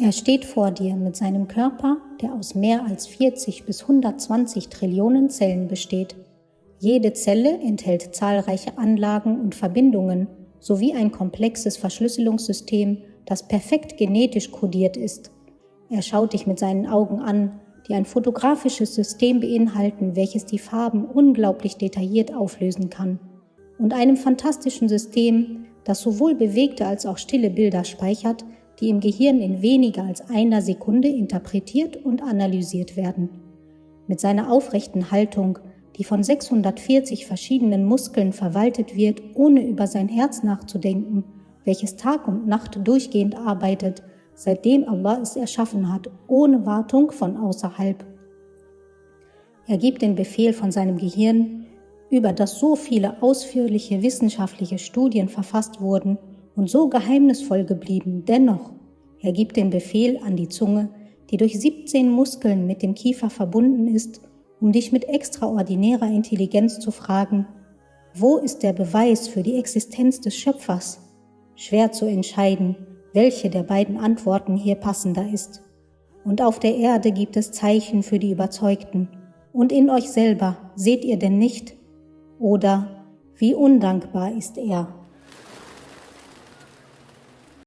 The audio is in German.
Er steht vor dir mit seinem Körper, der aus mehr als 40 bis 120 Trillionen Zellen besteht. Jede Zelle enthält zahlreiche Anlagen und Verbindungen sowie ein komplexes Verschlüsselungssystem, das perfekt genetisch kodiert ist. Er schaut dich mit seinen Augen an, die ein fotografisches System beinhalten, welches die Farben unglaublich detailliert auflösen kann, und einem fantastischen System, das sowohl bewegte als auch stille Bilder speichert, die im Gehirn in weniger als einer Sekunde interpretiert und analysiert werden. Mit seiner aufrechten Haltung, die von 640 verschiedenen Muskeln verwaltet wird, ohne über sein Herz nachzudenken, welches Tag und Nacht durchgehend arbeitet, seitdem Allah es erschaffen hat, ohne Wartung von außerhalb. Er gibt den Befehl von seinem Gehirn, über das so viele ausführliche wissenschaftliche Studien verfasst wurden, und so geheimnisvoll geblieben. Dennoch, er gibt den Befehl an die Zunge, die durch 17 Muskeln mit dem Kiefer verbunden ist, um dich mit extraordinärer Intelligenz zu fragen, wo ist der Beweis für die Existenz des Schöpfers? Schwer zu entscheiden, welche der beiden Antworten hier passender ist. Und auf der Erde gibt es Zeichen für die Überzeugten. Und in euch selber seht ihr denn nicht? Oder wie undankbar ist er?